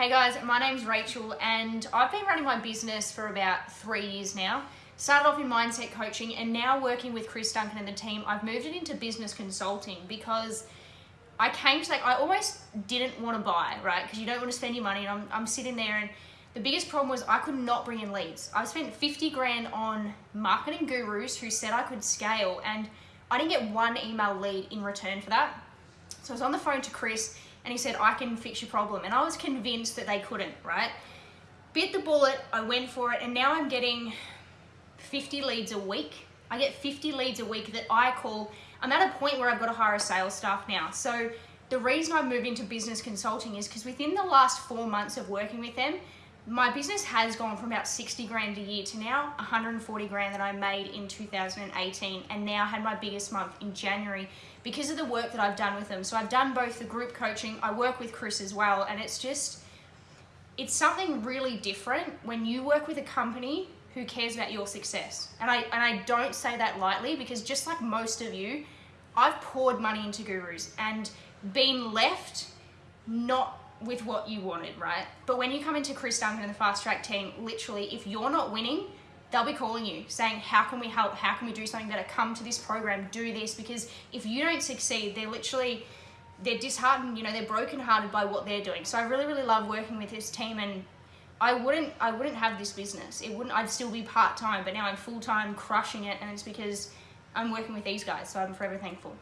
Hey guys, my name's Rachel and I've been running my business for about three years now. Started off in mindset coaching and now working with Chris Duncan and the team, I've moved it into business consulting because I came to like, I almost didn't want to buy, right? Because you don't want to spend your money and I'm, I'm sitting there and the biggest problem was I could not bring in leads. I've spent 50 grand on marketing gurus who said I could scale and I didn't get one email lead in return for that. So I was on the phone to Chris and he said, I can fix your problem. And I was convinced that they couldn't, right? Bit the bullet, I went for it, and now I'm getting 50 leads a week. I get 50 leads a week that I call, I'm at a point where I've got to hire a sales staff now. So the reason I moved into business consulting is because within the last four months of working with them, my business has gone from about 60 grand a year to now 140 grand that I made in 2018 and now had my biggest month in January because of the work that I've done with them. So I've done both the group coaching, I work with Chris as well, and it's just, it's something really different when you work with a company who cares about your success. And I, and I don't say that lightly because just like most of you, I've poured money into gurus and been left not with what you wanted, right? But when you come into Chris Duncan and the Fast Track team, literally, if you're not winning, they'll be calling you saying, how can we help? How can we do something better? Come to this program, do this. Because if you don't succeed, they're literally, they're disheartened, you know, they're brokenhearted by what they're doing. So I really, really love working with this team and I wouldn't, I wouldn't have this business. It wouldn't, I'd still be part-time, but now I'm full-time crushing it and it's because I'm working with these guys. So I'm forever thankful.